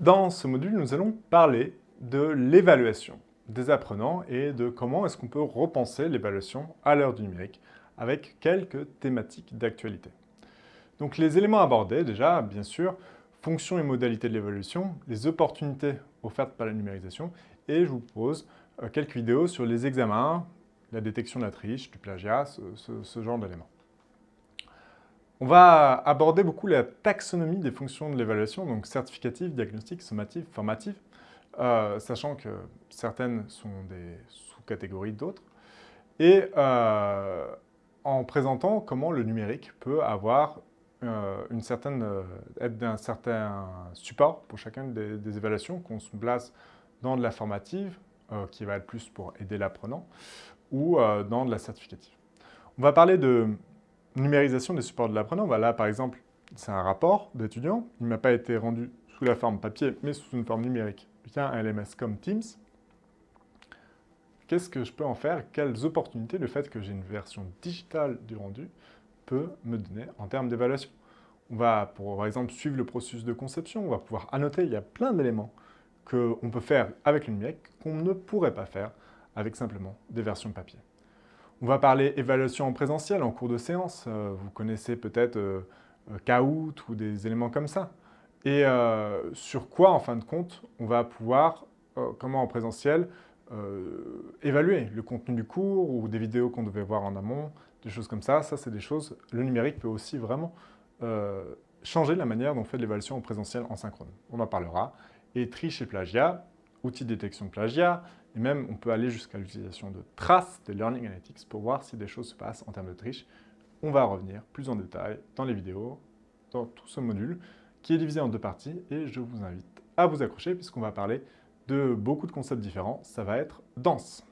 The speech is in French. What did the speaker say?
Dans ce module, nous allons parler de l'évaluation des apprenants et de comment est-ce qu'on peut repenser l'évaluation à l'heure du numérique avec quelques thématiques d'actualité. Donc les éléments abordés, déjà, bien sûr, fonctions et modalités de l'évaluation, les opportunités offertes par la numérisation, et je vous pose euh, quelques vidéos sur les examens, la détection de la triche, du plagiat, ce, genre d'éléments. On va aborder beaucoup la taxonomie des fonctions de l'évaluation, donc certificative, diagnostique, sommative, formative, euh, sachant que certaines sont des sous-catégories d'autres, et euh, en présentant comment le numérique peut avoir euh, une certaine, être d'un certain support pour chacune des, des évaluations, qu'on se place dans de la formative, qui va être plus pour aider l'apprenant, ou dans de la certificative. On va parler de numérisation des supports de l'apprenant. Là, par exemple, c'est un rapport d'étudiant. Il ne m'a pas été rendu sous la forme papier, mais sous une forme numérique via un LMS comme Teams. Qu'est-ce que je peux en faire? Quelles opportunités? Le fait que j'ai une version digitale du rendu peut me donner en termes d'évaluation On va, par exemple, suivre le processus de conception. On va pouvoir annoter. Il y a plein d'éléments qu'on peut faire avec le numérique qu'on ne pourrait pas faire avec simplement des versions papier. On va parler évaluation en présentiel en cours de séance. Euh, vous connaissez peut-être euh, euh, Kahoot ou des éléments comme ça. Et sur quoi, en fin de compte, on va pouvoir, comment en présentiel, évaluer le contenu du cours ou des vidéos qu'on devait voir en amont, des choses comme ça. Ça, c'est des choses... Le numérique peut aussi vraiment changer la manière dont on fait de l'évaluation en présentiel en synchrone. On en parlera. Et triche et plagiat, outils de détection de plagiat, et même on peut aller jusqu'à l'utilisation de traces de Learning Analytics pour voir si des choses se passent en termes de triche. On va revenir plus en détail dans les vidéos, dans tout ce module, qui est divisé en deux parties, et je vous invite à vous accrocher puisqu'on va parler de beaucoup de concepts différents. Ça va être dense.